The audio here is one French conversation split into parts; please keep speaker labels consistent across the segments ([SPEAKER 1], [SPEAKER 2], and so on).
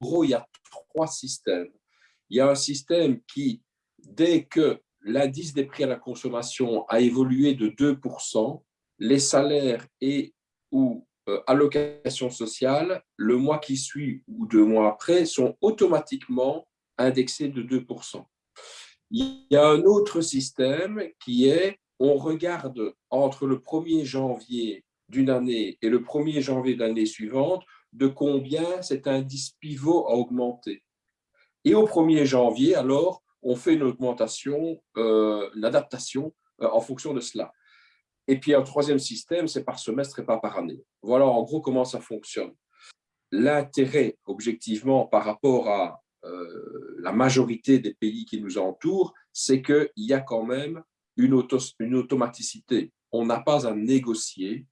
[SPEAKER 1] gros, il y a trois systèmes. Il y a un système qui, dès que l'indice des prix à la consommation a évolué de 2%, les salaires et ou euh, allocations sociales, le mois qui suit ou deux mois après, sont automatiquement indexés de 2%. Il y a un autre système qui est, on regarde entre le 1er janvier d'une année et le 1er janvier de l'année suivante, de combien cet indice pivot a augmenté. Et au 1er janvier, alors, on fait une augmentation, euh, une adaptation euh, en fonction de cela. Et puis un troisième système, c'est par semestre et pas par année. Voilà en gros comment ça fonctionne. L'intérêt, objectivement, par rapport à euh, la majorité des pays qui nous entourent, c'est qu'il y a quand même une, une automaticité. On n'a pas à négocier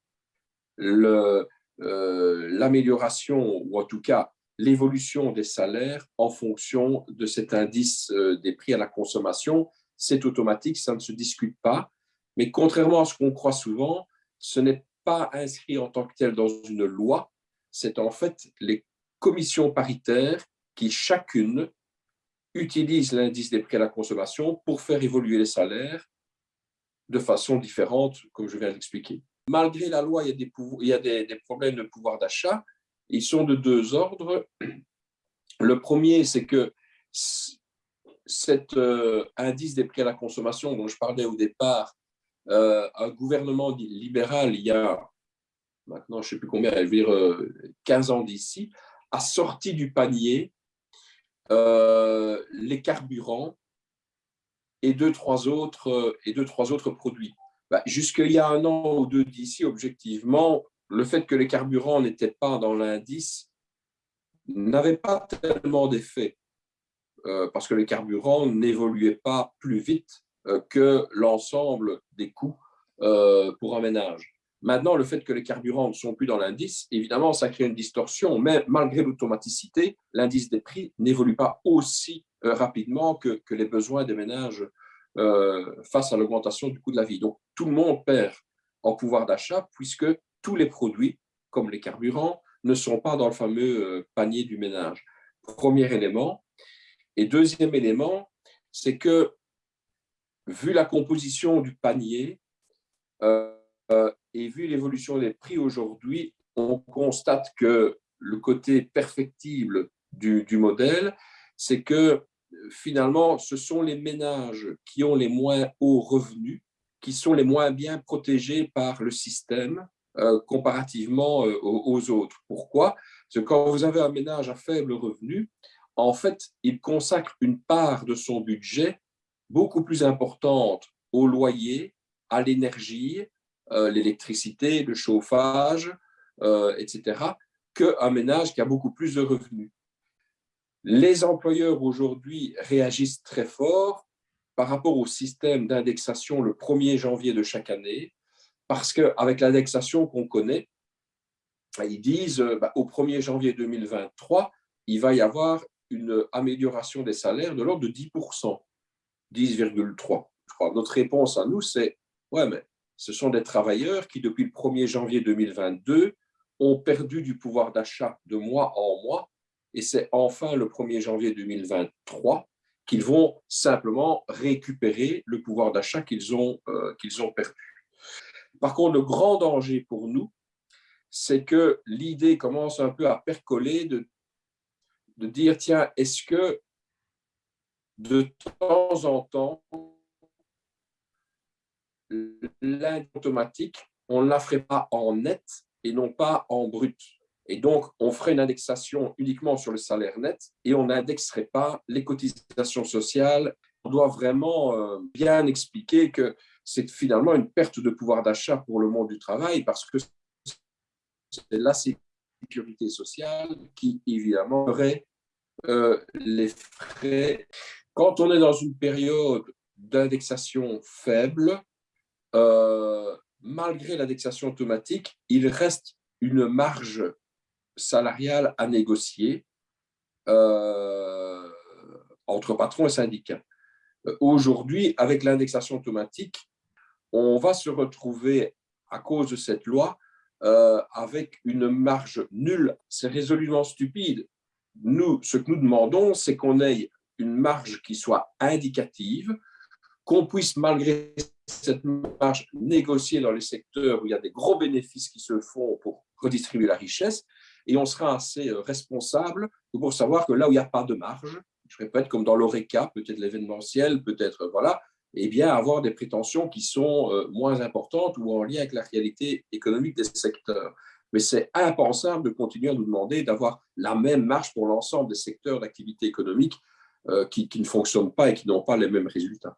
[SPEAKER 1] l'amélioration, ou en tout cas l'évolution des salaires en fonction de cet indice euh, des prix à la consommation. C'est automatique, ça ne se discute pas. Mais contrairement à ce qu'on croit souvent, ce n'est pas inscrit en tant que tel dans une loi. C'est en fait les commissions paritaires qui chacune utilisent l'indice des prix à la consommation pour faire évoluer les salaires de façon différente, comme je viens d'expliquer. Malgré la loi, il y a des, problèmes de pouvoir d'achat, ils sont de deux ordres. Le premier, c'est que cet euh, indice des prix à la consommation dont je parlais au départ, euh, un gouvernement libéral, il y a maintenant, je ne sais plus combien, je dire 15 euh, ans d'ici, a sorti du panier les carburants et deux, trois autres produits. Bah, Jusqu'il y a un an ou deux d'ici, objectivement, le fait que les carburants n'étaient pas dans l'indice n'avait pas tellement d'effet, euh, parce que les carburants n'évoluaient pas plus vite euh, que l'ensemble des coûts euh, pour un ménage. Maintenant, le fait que les carburants ne sont plus dans l'indice, évidemment, ça crée une distorsion, mais malgré l'automaticité, l'indice des prix n'évolue pas aussi rapidement que, les besoins des ménages face à l'augmentation du coût de la vie. Donc, tout le monde perd en pouvoir d'achat puisque tous les produits, comme les carburants, ne sont pas dans le fameux euh, panier du ménage. Premier élément. Et deuxième élément, c'est que, vu la composition du panier euh, euh, et vu l'évolution des prix aujourd'hui, on constate que le côté perfectible du modèle, c'est que finalement, ce sont les ménages qui ont les moins hauts revenus, qui sont les moins bien protégés par le système euh, comparativement euh, aux, autres. Pourquoi? Parce que quand vous avez un ménage à faible revenu, en fait, il consacre une part de son budget beaucoup plus importante au loyer, à l'énergie, euh, l'électricité, le chauffage, etc., qu'un ménage qui a beaucoup plus de revenus. Les employeurs aujourd'hui réagissent très fort par rapport au système d'indexation le 1er janvier de chaque année, parce qu'avec l'indexation qu'on connaît, ils disent euh, bah, au 1er janvier 2023, il va y avoir une amélioration des salaires de l'ordre de 10%, 10,3%. Notre réponse à nous, c'est ouais, mais ce sont des travailleurs qui, depuis le 1er janvier 2022, ont perdu du pouvoir d'achat de mois en mois, et c'est enfin le 1er janvier 2023 qu'ils vont simplement récupérer le pouvoir d'achat qu'ils ont, euh, qu'ils ont perdu. Par contre, le grand danger pour nous, c'est que l'idée commence un peu à percoler de, de dire, tiens, est-ce que de temps en temps, l'aide automatique, on ne la ferait pas en net et non pas en brut? Et donc, on ferait une indexation uniquement sur le salaire net et on n'indexerait pas les cotisations sociales. On doit vraiment euh, bien expliquer que c'est finalement une perte de pouvoir d'achat pour le monde du travail parce que c'est la sécurité sociale qui, évidemment, aurait euh, les frais. Quand on est dans une période d'indexation faible, euh, malgré l'indexation automatique, il reste une marge salariale à négocier euh, entre patrons et syndicats. Aujourd'hui, avec l'indexation automatique, on va se retrouver, à cause de cette loi, euh, avec une marge nulle. C'est résolument stupide nous, ce que nous demandons, c'est qu'on ait une marge qui soit indicative, qu'on puisse, malgré cette marge, négocier dans les secteurs où il y a des gros bénéfices qui se font pour redistribuer la richesse, et on sera assez euh, responsable pour savoir que là où il n'y a pas de marge, je répète, comme dans l'ORECA, peut-être l'événementiel, peut-être, voilà, eh bien, avoir des prétentions qui sont euh, moins importantes ou en lien avec la réalité économique des secteurs. Mais c'est impensable de continuer à nous demander d'avoir la même marge pour l'ensemble des secteurs d'activité économique euh, qui ne fonctionnent pas et qui n'ont pas les mêmes résultats.